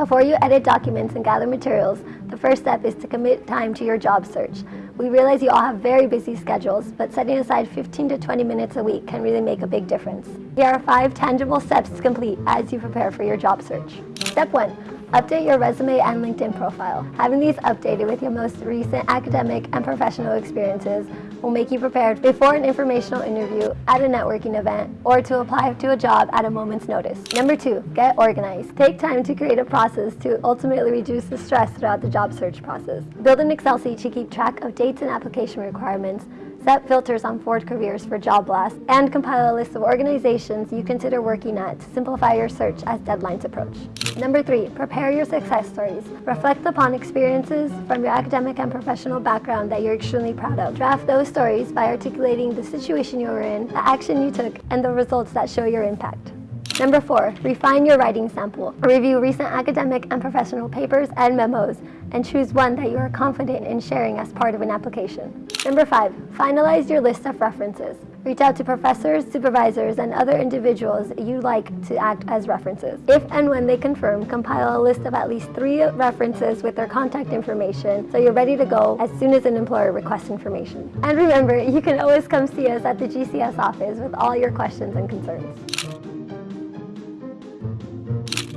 Before you edit documents and gather materials, the first step is to commit time to your job search. We realize you all have very busy schedules, but setting aside 15 to 20 minutes a week can really make a big difference. Here are five tangible steps to complete as you prepare for your job search. Step one, Update your resume and LinkedIn profile. Having these updated with your most recent academic and professional experiences will make you prepared before an informational interview, at a networking event, or to apply to a job at a moment's notice. Number two, get organized. Take time to create a process to ultimately reduce the stress throughout the job search process. Build an Excel sheet to keep track of dates and application requirements, set filters on Ford Careers for job blasts, and compile a list of organizations you consider working at to simplify your search as deadlines approach. Number three, prepare your success stories. Reflect upon experiences from your academic and professional background that you're extremely proud of. Draft those stories by articulating the situation you were in, the action you took, and the results that show your impact. Number four, refine your writing sample. Review recent academic and professional papers and memos and choose one that you are confident in sharing as part of an application. Number five, finalize your list of references. Reach out to professors, supervisors, and other individuals you like to act as references. If and when they confirm, compile a list of at least three references with their contact information so you're ready to go as soon as an employer requests information. And remember, you can always come see us at the GCS office with all your questions and concerns. Thank you.